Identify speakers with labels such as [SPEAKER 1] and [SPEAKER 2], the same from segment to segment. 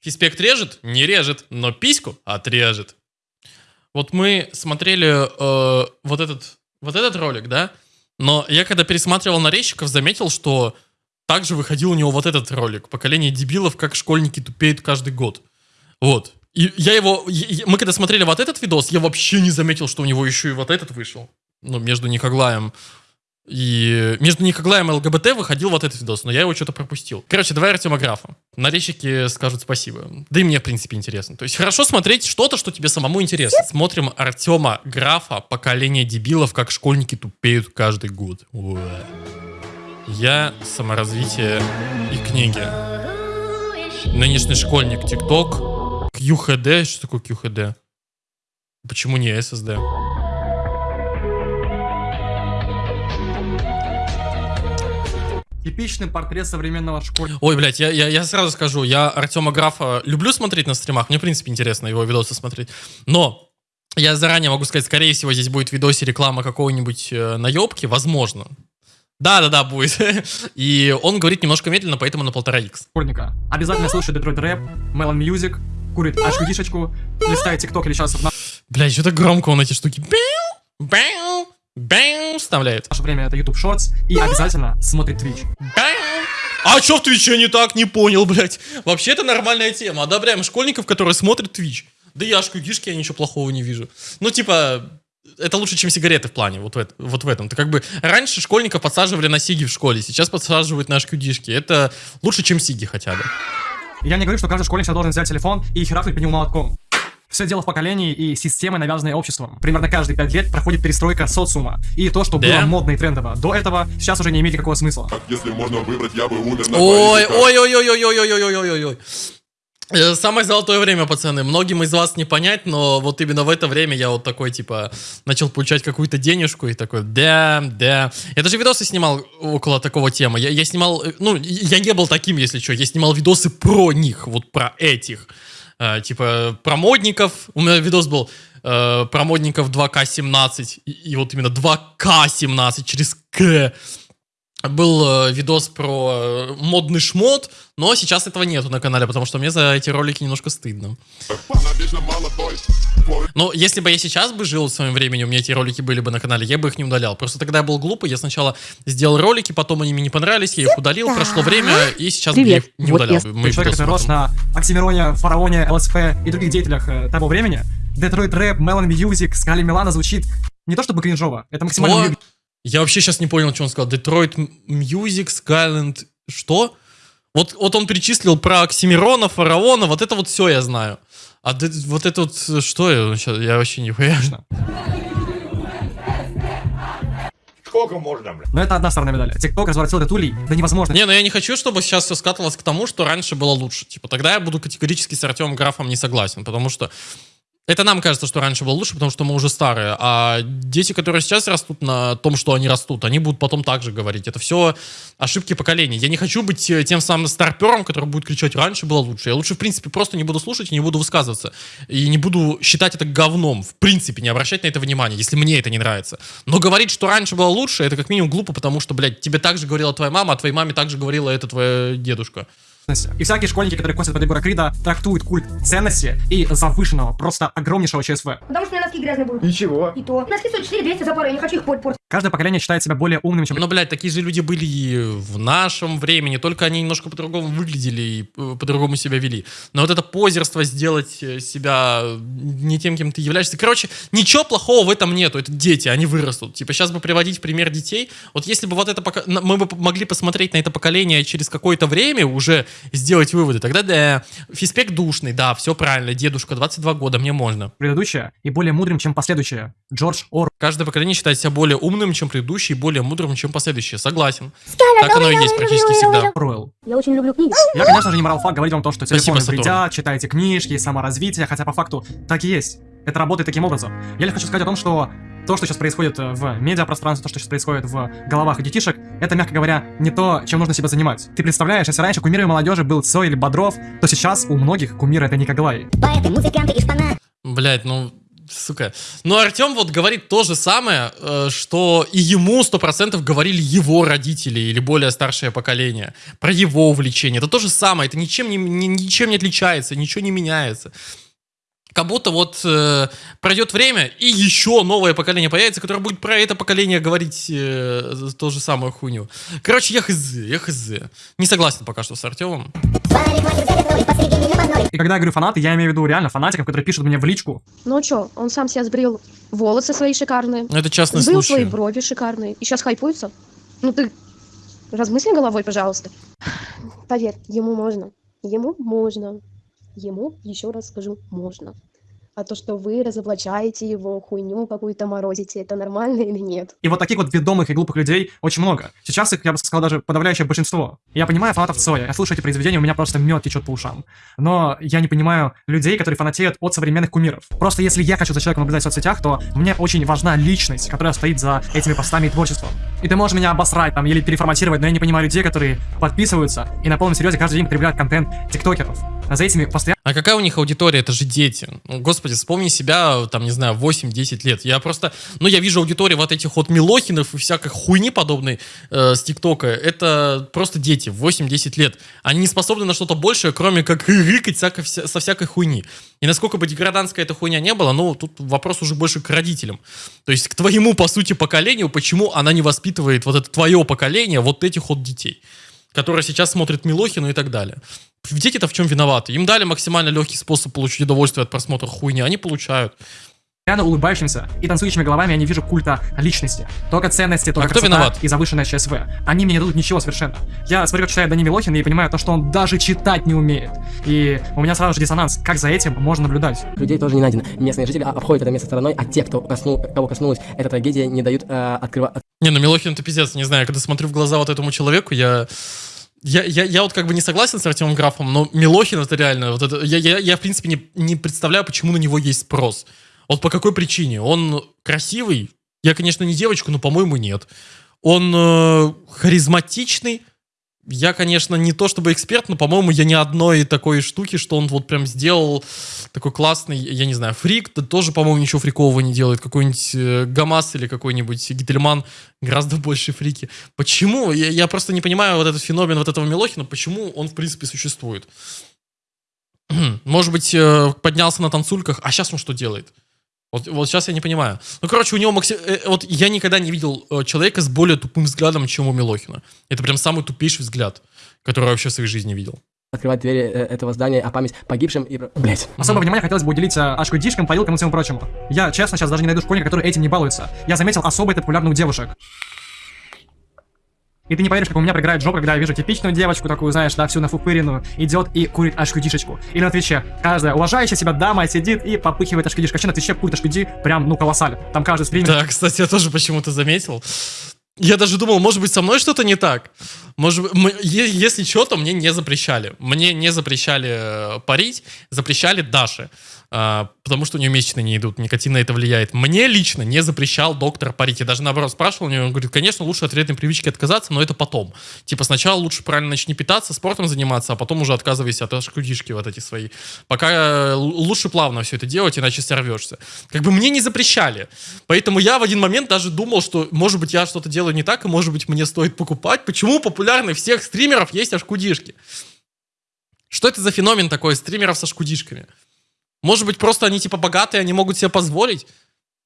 [SPEAKER 1] Фиспект режет? Не режет, но письку отрежет. Вот мы смотрели э, вот, этот, вот этот ролик, да? Но я когда пересматривал нарезчиков, заметил, что также выходил у него вот этот ролик. Поколение дебилов, как школьники тупеют каждый год. Вот. И я его... мы когда смотрели вот этот видос, я вообще не заметил, что у него еще и вот этот вышел. Ну, между Никоглаем и... Между Никоглаем и ЛГБТ выходил вот этот видос, но я его что-то пропустил. Короче, давай Артема Графа. Нарезчики скажут спасибо. Да и мне, в принципе, интересно. То есть хорошо смотреть что-то, что тебе самому интересно. Смотрим Артема Графа «Поколение дебилов, как школьники тупеют каждый год». Уэ. Я саморазвитие и книги. Нынешний школьник ТикТок. QHD. Что такое QHD? Почему не SSD?
[SPEAKER 2] Типичный портрет современного школьника.
[SPEAKER 1] Ой, блядь, я, я, я сразу скажу, я Артема Графа люблю смотреть на стримах, мне, в принципе, интересно его видосы смотреть, но я заранее могу сказать, скорее всего, здесь будет в видосе реклама какого-нибудь э, наебки, возможно. Да-да-да, будет. И он говорит немножко медленно, поэтому на полтора икс.
[SPEAKER 2] Обязательно слушай Detroit rap, Melon Music, курит HQD шечку, листает ТикТок или сейчас в
[SPEAKER 1] Блядь, что-то громко он эти штуки бэу, бэу, бэу вставляет.
[SPEAKER 2] наше время это YouTube Shorts и обязательно смотрит Twitch.
[SPEAKER 1] Бэу. А что в Твиче не так? Не понял, блядь. Вообще это нормальная тема. Одобряем школьников, которые смотрят Twitch. Да и HQD шки я ничего плохого не вижу. Ну, типа, это лучше, чем сигареты в плане, вот в, эт- вот в этом. Ты как бы раньше школьников подсаживали на сиги в школе, сейчас подсаживают на ашкюдишки. Это лучше, чем сиги хотя бы.
[SPEAKER 2] Я не говорю, что каждый школьник сейчас должен взять телефон и херакнуть по нему молотком. Все дело в поколении и системы, навязанной обществом. Примерно каждые пять лет проходит перестройка социума. И то, что
[SPEAKER 1] Да?
[SPEAKER 2] было модно и трендово до этого, сейчас уже не имеет никакого смысла.
[SPEAKER 3] Если можно выбрать, я бы умер на
[SPEAKER 1] Ой, ой, ой, ой, ой, ой, ой, ой, ой, ой, ой. Самое золотое время, пацаны. Многим из вас не понять, но вот именно в это время я вот такой, типа, начал получать какую-то денежку и такой, да, да. Я даже видосы снимал около такого темы. Я, я снимал, ну, я не был таким, если что. Я снимал видосы про них, вот про этих. Э, типа, про модников. У меня видос был э, про модников 2К17. И, и вот именно 2К17 через К был э, видос про э, модный шмот, но сейчас этого нету на канале, потому что мне за эти ролики немножко стыдно. Но если бы я сейчас бы жил в своем времени, у меня эти ролики были бы на канале, я бы их не удалял. Просто тогда я был глупый, я сначала сделал ролики, потом они мне не понравились, я их удалил, прошло время, и сейчас бы я их
[SPEAKER 4] Привет.
[SPEAKER 1] не
[SPEAKER 4] Вот
[SPEAKER 1] удалял.
[SPEAKER 4] я-.
[SPEAKER 1] Мы
[SPEAKER 2] Человек, который рос на Оксимироне, Фараоне, ЛСП и других деятелях э, того времени, Detroit Рэп, Melon Music, Скали Милана звучит не то чтобы кринжово, это максимально
[SPEAKER 1] Что? Я вообще сейчас не понял, что он сказал. Detroit Music, Skyland, что? Вот, вот он перечислил про Оксимирона, Фараона, вот это вот все я знаю. А де- вот это вот, э, что я, я вообще не понимаю.
[SPEAKER 3] Сколько можно, блядь?
[SPEAKER 2] Но это одна сторона медали. ТикТок развратил этот улей до невозможно.
[SPEAKER 1] Не, ну я не хочу, чтобы сейчас все скатывалось к тому, что раньше было лучше. Типа, тогда я буду категорически с Артемом Графом не согласен, потому что это нам кажется, что раньше было лучше, потому что мы уже старые. А дети, которые сейчас растут на том, что они растут, они будут потом так же говорить. Это все ошибки поколений. Я не хочу быть э, тем самым старпером, который будет кричать, раньше было лучше. Я лучше, в принципе, просто не буду слушать и не буду высказываться. И не буду считать это говном. В принципе, не обращать на это внимания, если мне это не нравится. Но говорить, что раньше было лучше, это как минимум глупо, потому что, блядь, тебе так же говорила твоя мама, а твоей маме так же говорила это твоя дедушка.
[SPEAKER 2] И всякие школьники, которые косят под Егора Крида, трактуют культ ценности и завышенного, просто огромнейшего ЧСВ.
[SPEAKER 4] Потому что у меня носки грязные будут.
[SPEAKER 5] Ничего.
[SPEAKER 4] И то. Носки стоят 4 200 за пару, я не хочу их портить.
[SPEAKER 2] Каждое поколение считает себя более умным, чем
[SPEAKER 1] Но, блядь, такие же люди были и в нашем времени, только они немножко по-другому выглядели и э, по-другому себя вели. Но вот это позерство сделать э, себя не тем, кем ты являешься. Короче, ничего плохого в этом нету. Это дети, они вырастут. Типа, сейчас бы приводить пример детей. Вот если бы вот это пока... мы бы могли посмотреть на это поколение через какое-то время, уже сделать выводы, тогда да, физпек душный, да, все правильно, дедушка, 22 года, мне можно.
[SPEAKER 2] предыдущее и более мудрым, чем последующее. Джордж Ор.
[SPEAKER 1] Каждое поколение считает себя более умным, чем предыдущее, и более мудрым, чем последующее. Согласен. Так оно и есть практически всегда.
[SPEAKER 2] Оруэлл.
[SPEAKER 4] Я очень люблю книги.
[SPEAKER 2] Я, конечно же, не морал факт говорить вам то, что телефоны вредят, читайте книжки, саморазвитие, хотя по факту так и есть. Это работает таким образом. Я лишь хочу сказать о том, что то, что сейчас происходит э, в медиапространстве, то, что сейчас происходит в головах у детишек, это, мягко говоря, не то, чем нужно себя занимать. Ты представляешь, если раньше кумиром молодежи был Цой или Бодров, то сейчас у многих кумир это Никоглай.
[SPEAKER 4] Поэты, музыканты и шпана.
[SPEAKER 1] Блять, ну Сука. Но Артем вот говорит то же самое, э, что и ему сто процентов говорили его родители или более старшее поколение. Про его увлечение. Это то же самое. Это ничем не, ни- ничем не отличается, ничего не меняется. Как будто вот э, пройдет время, и еще новое поколение появится, которое будет про это поколение говорить э, то же самую хуйню. Короче, я хз, я хз. Не согласен пока что с Артемом.
[SPEAKER 2] И когда я говорю фанаты, я имею в виду реально фанатиков, которые пишут мне в личку.
[SPEAKER 5] Ну чё, он сам себя сбрил волосы свои шикарные,
[SPEAKER 1] Но это частный
[SPEAKER 5] сбрил свои
[SPEAKER 1] случай.
[SPEAKER 5] брови шикарные, и сейчас хайпуется. Ну ты размысли головой, пожалуйста. Поверь, ему можно. Ему можно. Ему, еще раз скажу, можно. А то, что вы разоблачаете его, хуйню какую-то морозите, это нормально или нет?
[SPEAKER 2] И вот таких вот ведомых и глупых людей очень много. Сейчас их, я бы сказал, даже подавляющее большинство. Я понимаю фанатов Цоя, я слушаю эти произведения, у меня просто мед течет по ушам. Но я не понимаю людей, которые фанатеют от современных кумиров. Просто если я хочу за человеком наблюдать в соцсетях, то мне очень важна личность, которая стоит за этими постами и творчеством. И ты можешь меня обосрать там или переформатировать, но я не понимаю людей, которые подписываются и на полном серьезе каждый день потребляют контент тиктокеров. А за этими постоянно
[SPEAKER 1] А какая у них аудитория? Это же дети. Ну, Господи, вспомни себя, там, не знаю, 8-10 лет. Я просто... Ну, я вижу аудиторию вот этих вот Милохинов и всякой хуйни подобной э, с ТикТока. Это просто дети, 8-10 лет. Они не способны на что-то большее, кроме как рыкать всяко- вся- со всякой хуйни. И насколько бы деграданская эта хуйня не была, ну, тут вопрос уже больше к родителям. То есть к твоему, по сути, поколению, почему она не воспитывает вот это твое поколение, вот этих вот детей которые сейчас смотрят Милохину и так далее. Дети-то в чем виноваты? Им дали максимально легкий способ получить удовольствие от просмотра хуйни, они получают.
[SPEAKER 2] улыбающимся и танцующими головами я не вижу культа личности. Только ценности, только
[SPEAKER 1] А кто виноват?
[SPEAKER 2] и завышенное ЧСВ. Они мне не дадут ничего совершенно. Я смотрю, как читает Дани Милохин и понимаю то, что он даже читать не умеет. И у меня сразу же диссонанс. Как за этим можно наблюдать?
[SPEAKER 6] людей тоже не найдено. Местные жители обходят это место стороной, а те, кто коснул, кого коснулась эта трагедия, не дают э, открыва-
[SPEAKER 1] Не, ну Милохин это пиздец, не знаю, когда смотрю в глаза вот этому человеку, я... Я, я, я вот как бы не согласен с Артемом Графом, но Милохин это реально, вот это, я, я, я в принципе не, не представляю, почему на него есть спрос. Вот по какой причине? Он красивый? Я, конечно, не девочка, но, по-моему, нет. Он э, харизматичный? Я, конечно, не то чтобы эксперт, но, по-моему, я ни одной такой штуки, что он вот прям сделал такой классный, я не знаю, фрик, да тоже, по-моему, ничего фрикового не делает. Какой-нибудь э, Гамас или какой-нибудь Гительман гораздо больше фрики. Почему? Я, я просто не понимаю вот этот феномен вот этого Милохина, почему он, в принципе, существует. Может быть, э, поднялся на танцульках, а сейчас он что делает? Вот, вот сейчас я не понимаю. Ну, короче, у него максим... э, Вот я никогда не видел э, человека с более тупым взглядом, чем у Милохина. Это прям самый тупейший взгляд, который я вообще в своей жизни видел.
[SPEAKER 6] открывать двери э, этого здания, а память погибшим и... Блять.
[SPEAKER 2] Особое внимание хотелось бы уделить э, ашкудишкам, парилкам и всему прочему. Я, честно, сейчас даже не найду школьника, который этим не балуется. Я заметил особо это популярно у девушек. И ты не поверишь, как у меня приграет жопа, когда я вижу типичную девочку, такую, знаешь, да, всю нафупыренную, идет и курит ашкудишечку. Или на Твиче. Каждая уважающая себя дама сидит и попыхивает ашкудишку. Вообще на Твиче курит ашкуди прям, ну, колоссаль. Там каждый стример
[SPEAKER 1] Да, кстати, я тоже почему-то заметил. Я даже думал, может быть, со мной что-то не так. Может если что, то мне не запрещали. Мне не запрещали э, парить, запрещали Даше. А, потому что у нее месячные не идут, никотин на это влияет. Мне лично не запрещал доктор парить. Я даже наоборот спрашивал у нее, он говорит, конечно, лучше от вредной привычки отказаться, но это потом. Типа сначала лучше правильно начни питаться, спортом заниматься, а потом уже отказывайся от шкудишки вот эти свои. Пока э, лучше плавно все это делать, иначе сорвешься. Как бы мне не запрещали. Поэтому я в один момент даже думал, что, может быть, я что-то делаю не так, и, может быть, мне стоит покупать. Почему популярны всех стримеров есть ашкудишки? Что это за феномен такой стримеров со шкудишками? Может быть, просто они типа богатые, они могут себе позволить?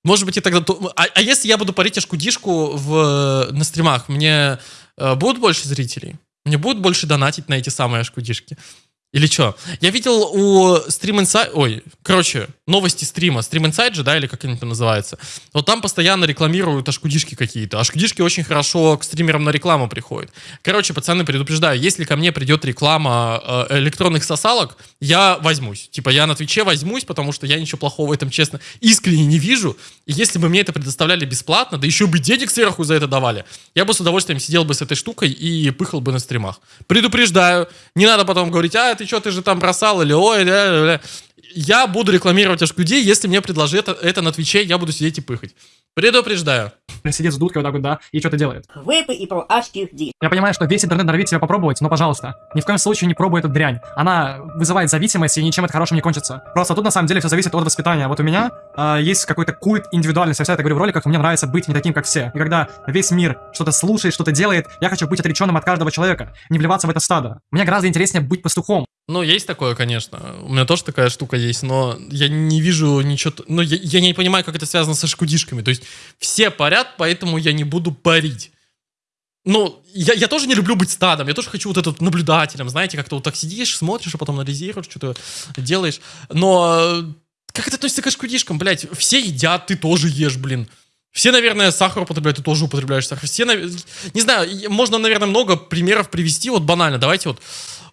[SPEAKER 1] Может быть, и тогда... то- А, а если я буду парить ашкудишку в, на стримах, мне э, будут больше зрителей? Мне будут больше донатить на эти самые ашкудишки? Или что? Я видел у Stream Inside... Ой, короче, новости стрима. Stream Inside же, да, или как они там называются. Вот там постоянно рекламируют ашкудишки какие-то. Ашкудишки очень хорошо к стримерам на рекламу приходят. Короче, пацаны, предупреждаю, если ко мне придет реклама э, электронных сосалок, я возьмусь. Типа, я на Твиче возьмусь, потому что я ничего плохого в этом, честно, искренне не вижу. И если бы мне это предоставляли бесплатно, да еще бы денег сверху за это давали, я бы с удовольствием сидел бы с этой штукой и пыхал бы на стримах. Предупреждаю. Не надо потом говорить, а, ты что, ты же там бросал, или ой, ля, ля, ля». Я буду рекламировать HQD, если мне предложат это, это на Твиче, я буду сидеть и пыхать. Предупреждаю.
[SPEAKER 2] сидит с дудкой вот так вот, да, и что-то делает.
[SPEAKER 7] Выпи и про ди.
[SPEAKER 2] Я понимаю, что весь интернет норовит себя попробовать, но, пожалуйста, ни в коем случае не пробуй эту дрянь. Она вызывает зависимость, и ничем это хорошим не кончится. Просто тут, на самом деле, все зависит от воспитания. Вот у меня а, есть какой-то культ индивидуальности. Я всегда это говорю в роликах, мне нравится быть не таким, как все. И когда весь мир что-то слушает, что-то делает, я хочу быть отреченным от каждого человека, не вливаться в это стадо. Мне гораздо интереснее быть пастухом.
[SPEAKER 1] Ну, есть такое, конечно. У меня тоже такая штука есть, но я не вижу ничего... Ну, я, я не понимаю, как это связано со шкудишками. То есть все парят, поэтому я не буду парить. Ну, я, я тоже не люблю быть стадом, я тоже хочу вот этот наблюдателем, знаете, как-то вот так сидишь, смотришь, а потом анализируешь, что-то делаешь. Но э, как это относится к шкудишкам, блядь? Все едят, ты тоже ешь, блин. Все, наверное, сахар употребляют, ты тоже употребляешь сахар. Все, не знаю, можно, наверное, много примеров привести. Вот банально, давайте вот.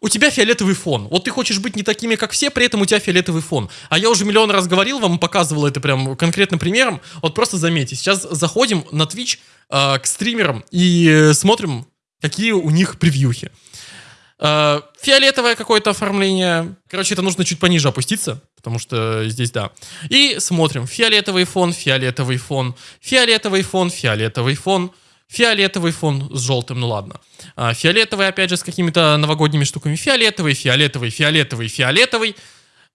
[SPEAKER 1] У тебя фиолетовый фон. Вот ты хочешь быть не такими, как все, при этом у тебя фиолетовый фон. А я уже миллион раз говорил вам, показывал это прям конкретным примером. Вот просто заметьте, сейчас заходим на Twitch э, к стримерам и смотрим, какие у них превьюхи. Э, фиолетовое какое-то оформление. Короче, это нужно чуть пониже опуститься, потому что здесь, да. И смотрим. Фиолетовый фон, фиолетовый фон, фиолетовый фон, фиолетовый фон с желтым, ну ладно. А, фиолетовый, опять же, с какими-то новогодними штуками. Фиолетовый, фиолетовый, фиолетовый, фиолетовый.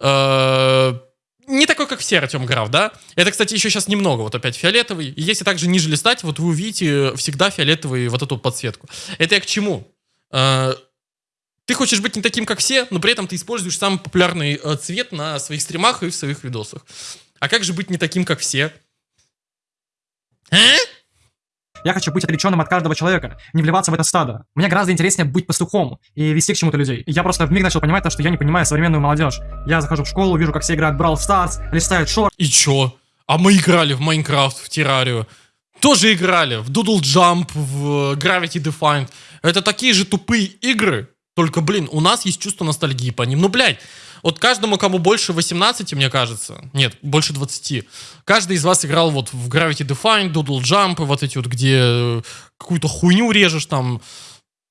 [SPEAKER 1] Э, не такой, как все Артем Граф, да? Это, кстати, еще сейчас немного, вот опять фиолетовый. Если также ниже листать, вот вы увидите всегда фиолетовый вот эту подсветку. Это я к чему? Э, ты хочешь быть не таким, как все, но при этом ты используешь самый популярный э, цвет на своих стримах и в своих видосах. А как же быть не таким, как все? А?
[SPEAKER 2] Я хочу быть отреченным от каждого человека, не вливаться в это стадо. Мне гораздо интереснее быть пастухом и вести к чему-то людей. Я просто вмиг начал понимать то, что я не понимаю современную молодежь. Я захожу в школу, вижу, как все играют в Brawl Stars, листают шорты,
[SPEAKER 1] И чё? А мы играли в Майнкрафт, в Террарию. Тоже играли в Doodle Jump, в Gravity Defined. Это такие же тупые игры. Только, блин, у нас есть чувство ностальгии по ним. Ну, блядь, вот каждому, кому больше 18, мне кажется, нет, больше 20, каждый из вас играл вот в Gravity Defined, Doodle Jump, вот эти вот, где э, какую-то хуйню режешь там.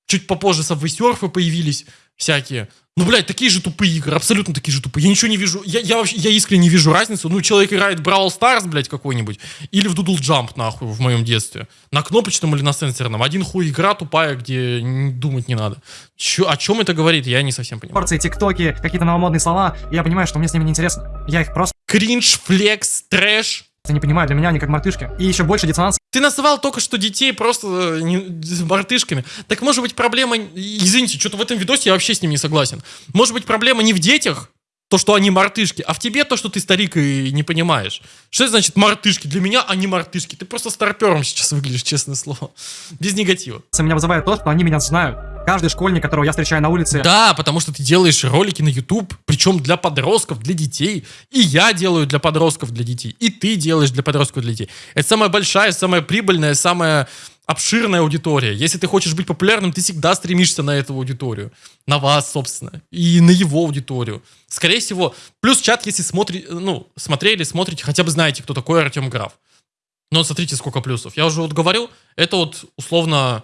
[SPEAKER 1] Чуть попозже Surf появились всякие. Ну, блядь, такие же тупые игры, абсолютно такие же тупые. Я ничего не вижу, я, я, вообще, я искренне не вижу разницу. Ну, человек играет в Brawl Stars, блядь, какой-нибудь, или в Doodle Jump, нахуй, в моем детстве. На кнопочном или на сенсорном. Один хуй игра тупая, где думать не надо. Чё, о чем это говорит, я не совсем понимаю.
[SPEAKER 2] порции, тиктоки, какие-то новомодные слова, я понимаю, что мне с ними неинтересно. Я их просто
[SPEAKER 1] Кринж, флекс, трэш.
[SPEAKER 2] Не понимаю, для меня они как мартышки. И еще больше диссонанс
[SPEAKER 1] Ты называл только что детей просто э, не- мартышками. Так может быть проблема... Извините, что-то в этом видосе я вообще с ним не согласен. Может быть проблема не в детях, то, что они мартышки, а в тебе то, что ты старик и не понимаешь. Что это значит мартышки? Для меня они мартышки. Ты просто старпером сейчас выглядишь, честное слово. Без негатива.
[SPEAKER 2] меня вызывает то, что они меня знают. Каждый школьник, которого я встречаю на улице,
[SPEAKER 1] Да, потому что ты делаешь ролики на YouTube, причем для подростков, для детей. И я делаю для подростков, для детей. И ты делаешь для подростков, для детей. Это самая большая, самая прибыльная, самая обширная аудитория. Если ты хочешь быть популярным, ты всегда стремишься на эту аудиторию. На вас, собственно. И на его аудиторию. Скорее всего. Плюс чат, если смотри, ну, смотрели, смотрите, хотя бы знаете, кто такой Артем Граф. Но смотрите, сколько плюсов. Я уже вот говорил, это вот условно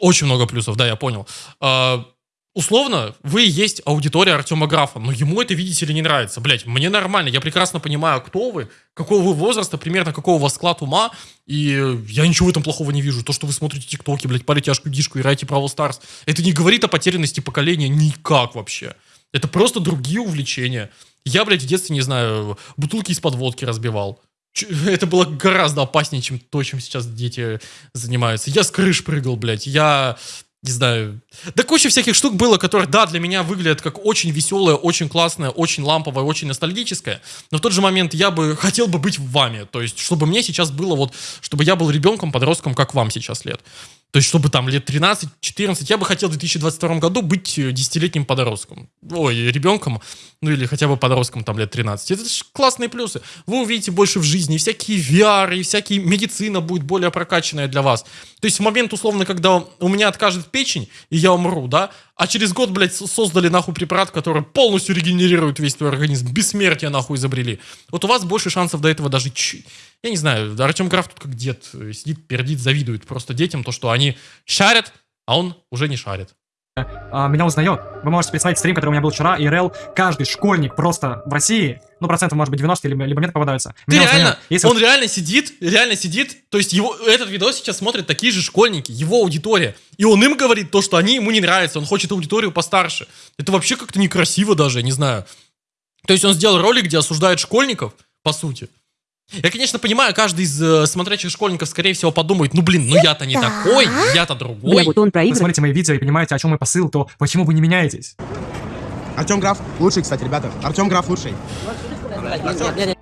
[SPEAKER 1] очень много плюсов, да, я понял. А, условно, вы есть аудитория Артема Графа, но ему это, видите ли, не нравится. Блять, мне нормально, я прекрасно понимаю, кто вы, какого вы возраста, примерно какого у вас склад ума, и я ничего в этом плохого не вижу. То, что вы смотрите тиктоки, блядь, парите тяжкую дишку, играете Brawl Stars, это не говорит о потерянности поколения никак вообще. Это просто другие увлечения. Я, блядь, в детстве, не знаю, бутылки из-под водки разбивал. Это было гораздо опаснее, чем то, чем сейчас дети занимаются. Я с крыш прыгал, блядь. Я, не знаю... Да куча всяких штук было, которые, да, для меня выглядят как очень веселое, очень классное, очень ламповое, очень ностальгическое. Но в тот же момент я бы хотел бы быть вами. То есть, чтобы мне сейчас было вот... Чтобы я был ребенком, подростком, как вам сейчас лет. То есть, чтобы там лет 13-14, я бы хотел в 2022 году быть э, десятилетним подростком. Ой, ребенком, ну или хотя бы подростком там лет 13. Это же классные плюсы. Вы увидите больше в жизни, всякие VR, и всякие медицина будет более прокачанная для вас. То есть в момент, условно, когда у меня откажет печень, и я умру, да, а через год, блядь, создали нахуй препарат, который полностью регенерирует весь твой организм, бессмертие нахуй изобрели. Вот у вас больше шансов до этого даже... Я не знаю, Артем Граф тут как дед э, сидит, пердит, завидует просто детям, то, что они шарят, а он уже не шарит.
[SPEAKER 2] А, меня узнает. Вы можете представить стрим, который у меня был вчера, ИРЛ, каждый школьник просто в России, ну, процентов, может быть, 90 либо, либо нет попадаются.
[SPEAKER 1] Ты
[SPEAKER 2] Меня
[SPEAKER 1] реально.
[SPEAKER 2] Если
[SPEAKER 1] он реально сидит, реально сидит, то есть его, этот видос сейчас смотрят такие же школьники, его аудитория, и он им говорит то, что они ему не нравятся, он хочет аудиторию постарше. Это вообще как-то некрасиво даже, не знаю. То есть он сделал ролик, где осуждает школьников, по сути, Я, конечно, понимаю, каждый из э, смотрящих школьников, скорее всего, подумает, ну, блин, ну я-то не такой, я-то другой.
[SPEAKER 7] Бля, вот он
[SPEAKER 2] Вы
[SPEAKER 7] проигрывает.
[SPEAKER 2] смотрите мои видео и понимаете, о чем мой посыл, то почему вы не меняетесь?
[SPEAKER 8] Артем Граф лучший, кстати, ребята. Артем Граф лучший.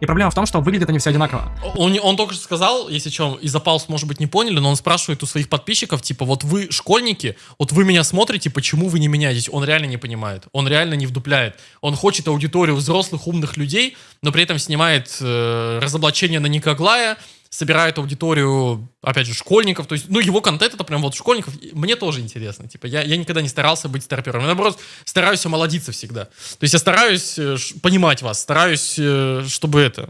[SPEAKER 2] И проблема в том, что выглядят они все одинаково.
[SPEAKER 1] Он, он только что сказал, если что, из-за пауз, может быть, не поняли, но он спрашивает у своих подписчиков, типа, вот вы школьники, вот вы меня смотрите, почему вы не меняетесь? Он реально не понимает, он реально не вдупляет. Он хочет аудиторию взрослых, умных людей, но при этом снимает э, разоблачение на Никоглая, собирает аудиторию, опять же, школьников. То есть, ну, его контент это прям вот школьников. Мне тоже интересно. Типа, я, я никогда не старался быть старпером. Я, наоборот, стараюсь омолодиться всегда. То есть я стараюсь э, понимать вас, стараюсь, э, чтобы это...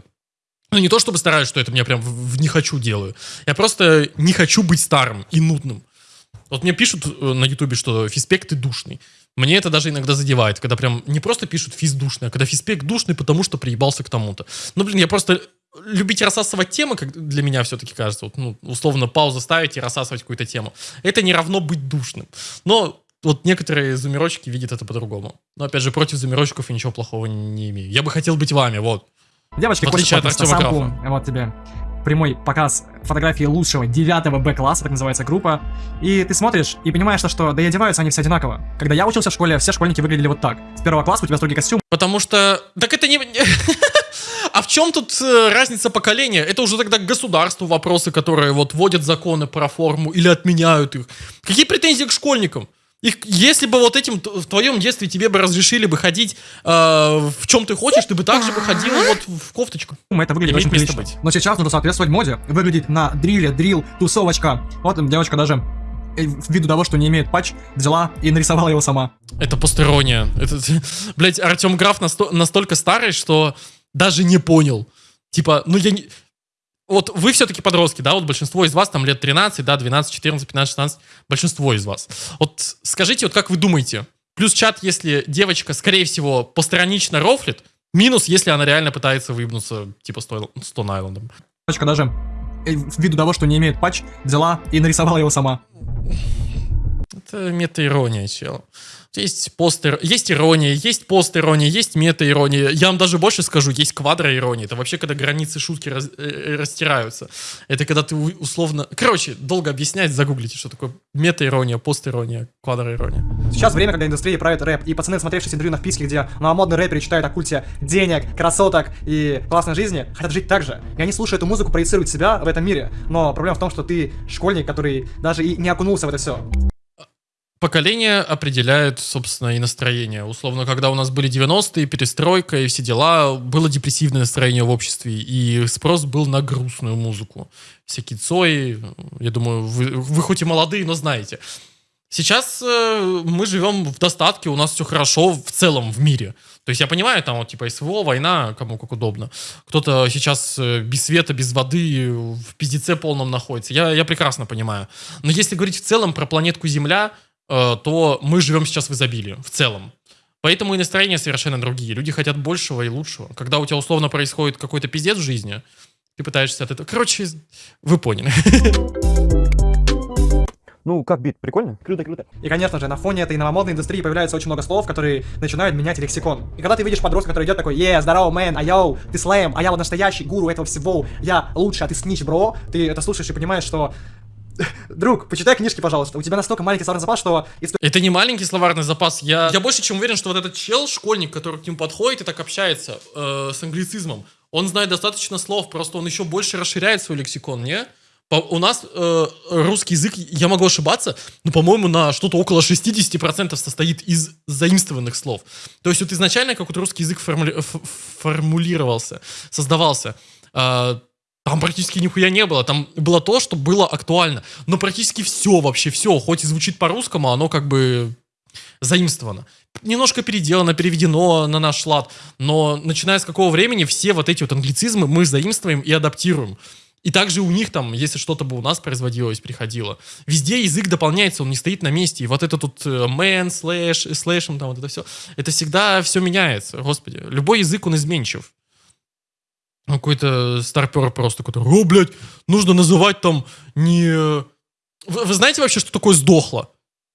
[SPEAKER 1] Ну, не то чтобы стараюсь, что это мне прям в, в не хочу делаю. Я просто не хочу быть старым и нудным. Вот мне пишут э, на ютубе, что физпек ты душный. Мне это даже иногда задевает, когда прям не просто пишут физ душный, а когда физпек душный, потому что приебался к тому-то. Ну, блин, я просто любить рассасывать темы, как для меня все-таки кажется, вот, ну, условно паузу ставить и рассасывать какую-то тему. Это не равно быть душным. Но вот некоторые зумерочки видят это по-другому. Но опять же, против зумерочков я ничего плохого не имею. Я бы хотел быть вами, вот.
[SPEAKER 2] Девочки
[SPEAKER 1] В отличие от Артема
[SPEAKER 2] сампу. Вот тебе прямой показ фотографии лучшего девятого Б-класса, так называется группа. И ты смотришь и понимаешь, что да и одеваются они все одинаково. Когда я учился в школе, все школьники выглядели вот так. С первого класса у тебя строгий костюм,
[SPEAKER 1] Потому что... Так это не... А в чем тут э, разница поколения? Это уже тогда к государству вопросы, которые вот вводят законы про форму или отменяют их. Какие претензии к школьникам? Их, если бы вот этим в твоем детстве тебе бы разрешили бы ходить э, в чем ты хочешь, ты бы также бы ходил вот в кофточку.
[SPEAKER 2] это выглядит
[SPEAKER 1] Имеет
[SPEAKER 2] очень прилично.
[SPEAKER 1] быть.
[SPEAKER 2] Но сейчас нужно соответствовать моде. Выглядеть на дриле, дрил, тусовочка. Вот там девочка даже э, ввиду того, что не имеет патч, взяла и нарисовала его сама.
[SPEAKER 1] Это постерония. Это, блять, Артем Граф насто- настолько старый, что даже не понял. Типа, ну я не... Вот вы все-таки подростки, да, вот большинство из вас там лет 13, да, 12, 14, 15, 16, большинство из вас. Вот скажите, вот как вы думаете, плюс чат, если девочка, скорее всего, постранично рофлит, минус, если она реально пытается выебнуться, типа, с Той- с Тон Айлендом.
[SPEAKER 2] Девочка даже э, ввиду того, что не имеет патч, взяла и нарисовала его сама.
[SPEAKER 1] Это мета-ирония, чел. Есть постер, есть ирония, есть пост-ирония, есть мета-ирония. Я вам даже больше скажу, есть квадро-ирония. Это вообще, когда границы шутки раз- э, растираются. Это когда ты условно... Короче, долго объяснять, загуглите, что такое мета-ирония, пост-ирония, квадро-ирония.
[SPEAKER 2] Сейчас время, когда индустрия правит рэп, и пацаны, смотревшие интервью на вписке, где новомодные рэперы читают о культе денег, красоток и классной жизни, хотят жить так же. И они, слушая эту музыку, проецируют себя в этом мире. Но проблема в том, что ты школьник, который даже и не окунулся в это все.
[SPEAKER 1] Поколение определяет, собственно, и настроение. Условно, когда у нас были 90-е, перестройка и все дела, было депрессивное настроение в обществе, и спрос был на грустную музыку. Всякие Цои, я думаю, вы, вы хоть и молодые, но знаете. Сейчас э, мы живем в достатке, у нас все хорошо в целом в мире. То есть я понимаю, там вот типа СВО, война, кому как удобно. Кто-то сейчас э, без света, без воды, в пиздеце полном находится. Я, я прекрасно понимаю. Но если говорить в целом про планетку Земля, то мы живем сейчас в изобилии, в целом. Поэтому и настроения совершенно другие. Люди хотят большего и лучшего. Когда у тебя условно происходит какой-то пиздец в жизни, ты пытаешься от этого... Короче, вы поняли.
[SPEAKER 9] Ну, как бит, прикольно? Круто, круто.
[SPEAKER 2] И, конечно же, на фоне этой новомодной индустрии появляется очень много слов, которые начинают менять лексикон. И когда ты видишь подростка, который идет такой, е, здорово, мэн, а йоу, ты слэм, а я вот настоящий гуру этого всего, я лучше, а ты снич, бро, ты это слушаешь и понимаешь, что Друг, почитай книжки, пожалуйста. У тебя настолько маленький словарный запас, что
[SPEAKER 1] Это не маленький словарный запас. Я, я больше чем уверен, что вот этот чел, школьник, который к нему подходит и так общается э, с англицизмом, он знает достаточно слов, просто он еще больше расширяет свой лексикон, не? По- у нас э, русский язык, я могу ошибаться, но, по-моему, на что-то около 60% состоит из заимствованных слов. То есть вот изначально, как вот русский язык формули- формулировался, создавался, э, там практически нихуя не было. Там было то, что было актуально. Но практически все, вообще все, хоть и звучит по-русскому, оно как бы заимствовано. Немножко переделано, переведено на наш лад. Но начиная с какого времени все вот эти вот англицизмы мы заимствуем и адаптируем. И также у них там, если что-то бы у нас производилось, приходило. Везде язык дополняется, он не стоит на месте. И вот это тут э, man, слэш, слэшем, там вот это все. Это всегда все меняется. Господи, любой язык, он изменчив. Ну, Какой-то старпер просто, который, о, блядь, нужно называть там не... Вы, вы знаете вообще, что такое сдохло?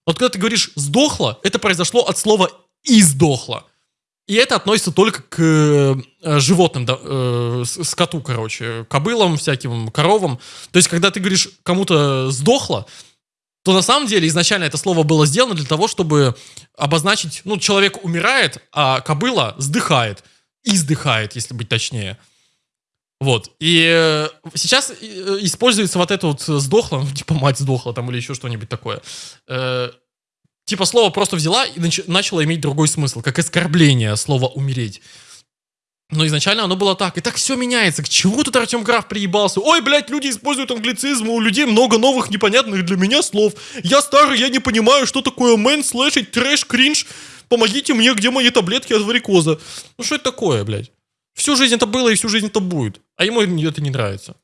[SPEAKER 1] Вот когда ты говоришь «сдохло», это произошло от слова «издохло». И это относится только к э, животным, да, э, скоту, короче, кобылам, всяким коровам. То есть, когда ты говоришь, кому-то сдохло, то на самом деле изначально это слово было сделано для того, чтобы обозначить, ну, человек умирает, а кобыла сдыхает. Издыхает, если быть точнее. Вот. И э, сейчас э, используется вот это вот сдохло, ну, типа мать сдохла там или еще что-нибудь такое. Э, типа слово просто взяла и нач- начала иметь другой смысл, как оскорбление слова умереть. Но изначально оно было так. И так все меняется. К чему тут Артем Граф приебался? Ой, блядь, люди используют англицизм, у людей много новых непонятных для меня слов. Я старый, я не понимаю, что такое мэн, слэшить, трэш, кринж. Помогите мне, где мои таблетки от варикоза? Ну что это такое, блядь? Всю жизнь это было и всю жизнь это будет. А ему это не нравится.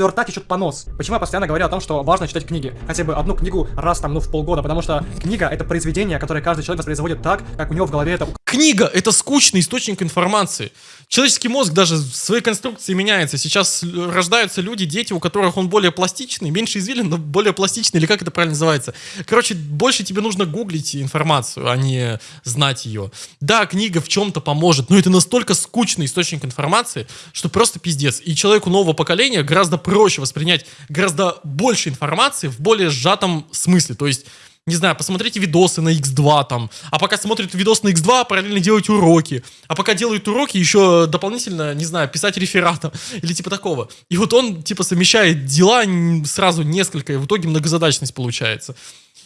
[SPEAKER 2] Рта течет понос. Почему я постоянно говорю о том, что важно читать книги? Хотя бы одну книгу раз там, ну, в полгода, потому что книга — это произведение, которое каждый человек воспроизводит так, как у него в голове это
[SPEAKER 1] Книга — это скучный источник информации. Человеческий мозг даже в своей конструкции меняется. Сейчас рождаются люди, дети, у которых он более пластичный, меньше извилин, но более пластичный, или как это правильно называется. Короче, больше тебе нужно гуглить информацию, а не знать ее. Да, книга в чем-то поможет, но это настолько скучный источник информации, что просто пиздец. И человеку нового поколения гораздо проще воспринять гораздо больше информации в более сжатом смысле. То есть не знаю, посмотрите видосы на X2 там, а пока смотрят видос на X2, параллельно делают уроки, а пока делают уроки, еще дополнительно, не знаю, писать реферата или типа такого. И вот он, типа, совмещает дела сразу несколько, и в итоге многозадачность получается.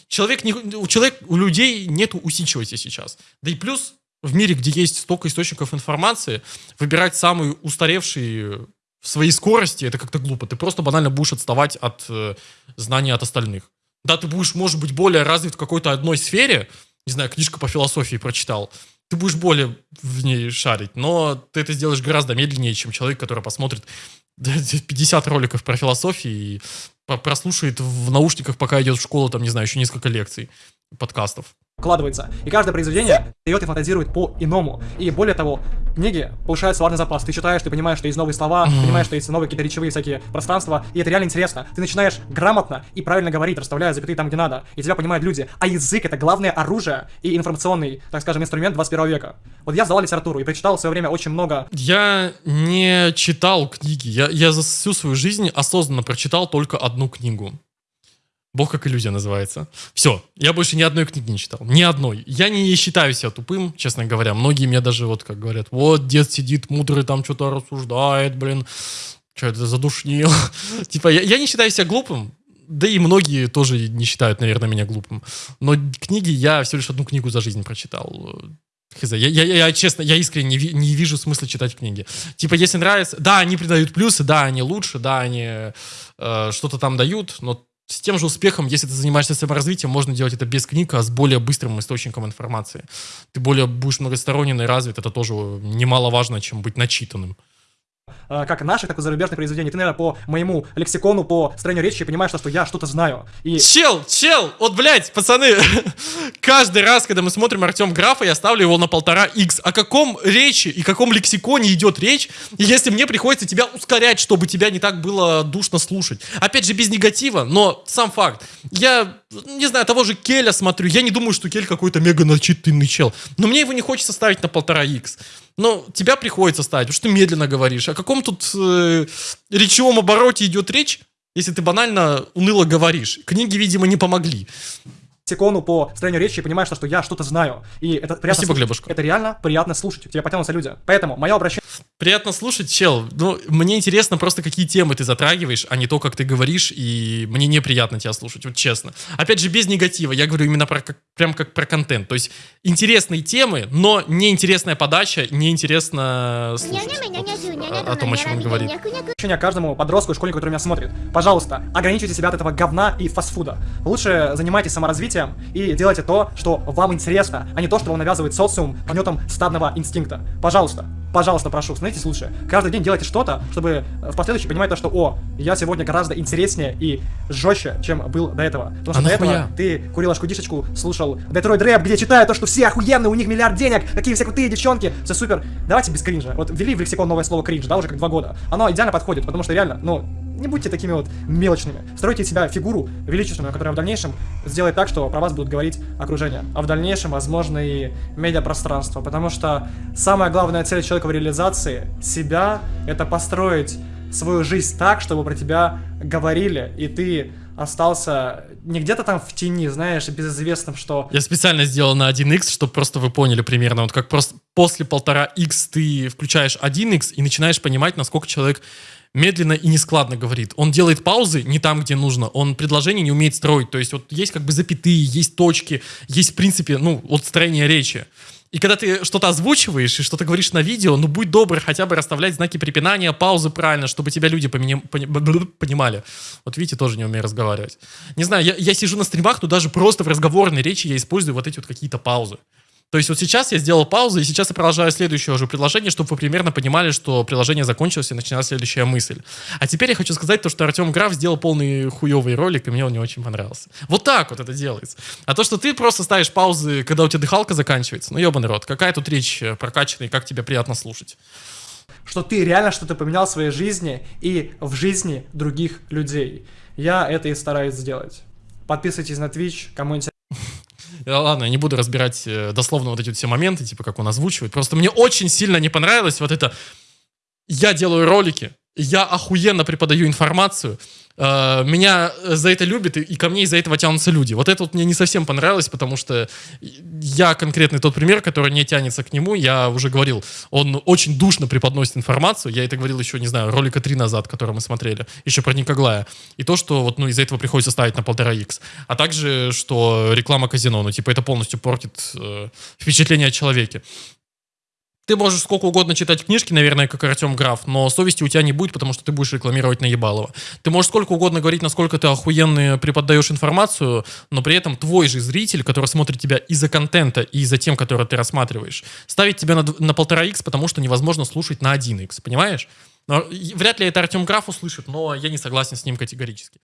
[SPEAKER 1] Человек, не, у, человек, у людей нету усидчивости сейчас. Да и плюс в мире, где есть столько источников информации, выбирать самый устаревший в своей скорости, это как-то глупо. Ты просто банально будешь отставать от э, знаний от остальных. Да, ты будешь, может быть, более развит в какой-то одной сфере, не знаю, книжка по философии прочитал, ты будешь более в ней шарить, но ты это сделаешь гораздо медленнее, чем человек, который посмотрит 50 роликов про философию и прослушает в наушниках, пока идет в школу, там, не знаю, еще несколько лекций, подкастов.
[SPEAKER 2] Укладывается. И каждое произведение дает и фантазирует по-иному. И более того, книги повышают словарный запас. Ты читаешь, ты понимаешь, что есть новые слова, ты понимаешь, что есть новые какие-то речевые всякие пространства, и это реально интересно. Ты начинаешь грамотно и правильно говорить, расставляя запятые там, где надо, и тебя понимают люди. А язык — это главное оружие и информационный, так скажем, инструмент 21 века. Вот я сдавал литературу и прочитал в свое время очень много
[SPEAKER 1] Я не читал книги. Я, я за всю свою жизнь осознанно прочитал только одну книгу. Бог как иллюзия называется. Все, я больше ни одной книги не читал. Ни одной. Я не считаю себя тупым, честно говоря. Многие мне даже вот как говорят, вот дед сидит мудрый, там что-то рассуждает, блин. Что это задушнил? типа, я, не считаю себя глупым. Да и многие тоже не считают, наверное, меня глупым. Но книги я всего лишь одну книгу за жизнь прочитал. Хз, я, я, я, честно, я искренне не, не вижу смысла читать книги. Типа, если нравится, да, они придают плюсы, да, они лучше, да, они э, что-то там дают, но с тем же успехом, если ты занимаешься саморазвитием, можно делать это без книг, а с более быстрым источником информации. Ты более будешь многосторонний и развит, это тоже немаловажно, чем быть начитанным.
[SPEAKER 2] Э, как наших, так и зарубежных произведений. Ты, наверное, по моему лексикону, по строению речи понимаешь, что я что-то знаю. И
[SPEAKER 1] Чел, чел, вот, блядь, пацаны, каждый раз, когда мы смотрим Артем Графа, я ставлю его на полтора x. О каком речи и каком лексиконе идет речь, если мне приходится тебя ускорять, чтобы тебя не так было душно слушать. Опять же, без негатива, но сам факт. Я, не знаю, того же Келя смотрю, я не думаю, что Кель какой-то мега начитанный чел, но мне его не хочется ставить на полтора x. Но тебя приходится ставить, потому что ты медленно говоришь. О каком тут э, речевом обороте идет речь, если ты банально уныло говоришь. Книги, видимо, не помогли.
[SPEAKER 2] Лексикону, по строению речи понимаешь, что я что-то знаю. И это приятно
[SPEAKER 1] Спасибо,
[SPEAKER 2] слушать.
[SPEAKER 1] Глебушка.
[SPEAKER 2] Это реально приятно слушать. К тебе потянутся люди. Поэтому мое обращение
[SPEAKER 1] Приятно слушать, чел. Ну, мне интересно просто, какие темы ты затрагиваешь, а не то, как ты говоришь, и мне неприятно тебя слушать, вот честно. Опять же, без негатива, я говорю именно про, как, прям как про контент. То есть, интересные темы, но неинтересная подача, неинтересно слушать. Вот, о, том, о чем он говорит.
[SPEAKER 2] к каждому подростку и школьнику, который меня смотрит. Пожалуйста, ограничивайте себя от этого говна и фастфуда. Лучше занимайтесь саморазвитием и делайте то, что вам интересно, а не то, что вам навязывает социум гнетом стадного инстинкта. Пожалуйста, пожалуйста, прошу, становитесь лучше. Каждый день делайте что-то, чтобы в последующем понимать то, что, о, я сегодня гораздо интереснее и жестче, чем был до этого. Потому что
[SPEAKER 1] А
[SPEAKER 2] до этого
[SPEAKER 1] нахуя?
[SPEAKER 2] ты курил шкудишечку, слушал Детройт Рэп, где читают то, что все охуенные, у них миллиард денег, какие все крутые девчонки, все супер. Давайте без кринжа. Вот ввели в лексикон новое слово кринж, да, уже как два года. Оно идеально подходит, потому что реально, ну, не будьте такими вот мелочными. Стройте себя фигуру величественную, которая в дальнейшем сделает так, что про вас будут говорить окружение. А в дальнейшем, возможно, и медиапространство. Потому что самая главная цель человека в реализации себя — это построить свою жизнь так, чтобы про тебя говорили, и ты остался не где-то там в тени, знаешь, безызвестным, что...
[SPEAKER 1] Я специально сделал на 1x, чтобы просто вы поняли примерно, вот как просто после полтора x ты включаешь 1x и начинаешь понимать, насколько человек медленно и нескладно говорит. Он делает паузы не там, где нужно. Он предложение не умеет строить. То есть вот есть как бы запятые, есть точки, есть в принципе, ну, вот строение речи. И когда ты что-то озвучиваешь и что-то говоришь на видео, ну будь добр хотя бы расставлять знаки препинания, паузы правильно, чтобы тебя люди пони- понимали. Вот видите, тоже не умею разговаривать. Не знаю, я, я сижу на стримах, но даже просто в разговорной речи я использую вот эти вот какие-то паузы. То есть вот сейчас я сделал паузу, и сейчас я продолжаю следующее уже предложение, чтобы вы примерно понимали, что приложение закончилось, и начинается следующая мысль. А теперь я хочу сказать то, что Артем Граф сделал полный хуевый ролик, и мне он не очень понравился. Вот так вот это делается. А то, что ты просто ставишь паузы, когда у тебя дыхалка заканчивается, ну ебаный рот, какая тут речь э, прокачанная, и как тебе приятно слушать.
[SPEAKER 2] что ты реально что-то поменял в своей жизни и в жизни других людей. Я это и стараюсь сделать. Подписывайтесь на Twitch, кому интересно.
[SPEAKER 1] Ладно, я не буду разбирать э, дословно вот эти вот все моменты, типа как он озвучивает. Просто мне очень сильно не понравилось вот это «я делаю ролики», «я охуенно преподаю информацию», э, меня за это любят, и, ко мне из-за этого тянутся люди. Вот это вот мне не совсем понравилось, потому что я конкретный тот пример, который не тянется к нему, я уже говорил, он очень душно преподносит информацию, я это говорил еще, не знаю, ролика три назад, который мы смотрели, еще про Никоглая. И то, что вот, ну, из-за этого приходится ставить на полтора х А также, что реклама казино, ну, типа, это полностью портит э, впечатление о человеке. Ты можешь сколько угодно читать книжки, наверное, как Артем Граф, но совести у тебя не будет, потому что ты будешь рекламировать Наебалова. Ты можешь сколько угодно говорить, насколько ты охуенно преподаешь информацию, но при этом твой же зритель, который смотрит тебя из-за контента и из-за тем, который ты рассматриваешь, ставить тебя на, полтора х потому что невозможно слушать на 1 х понимаешь? Но и вряд ли это Артем Граф услышит, но я не согласен с ним категорически.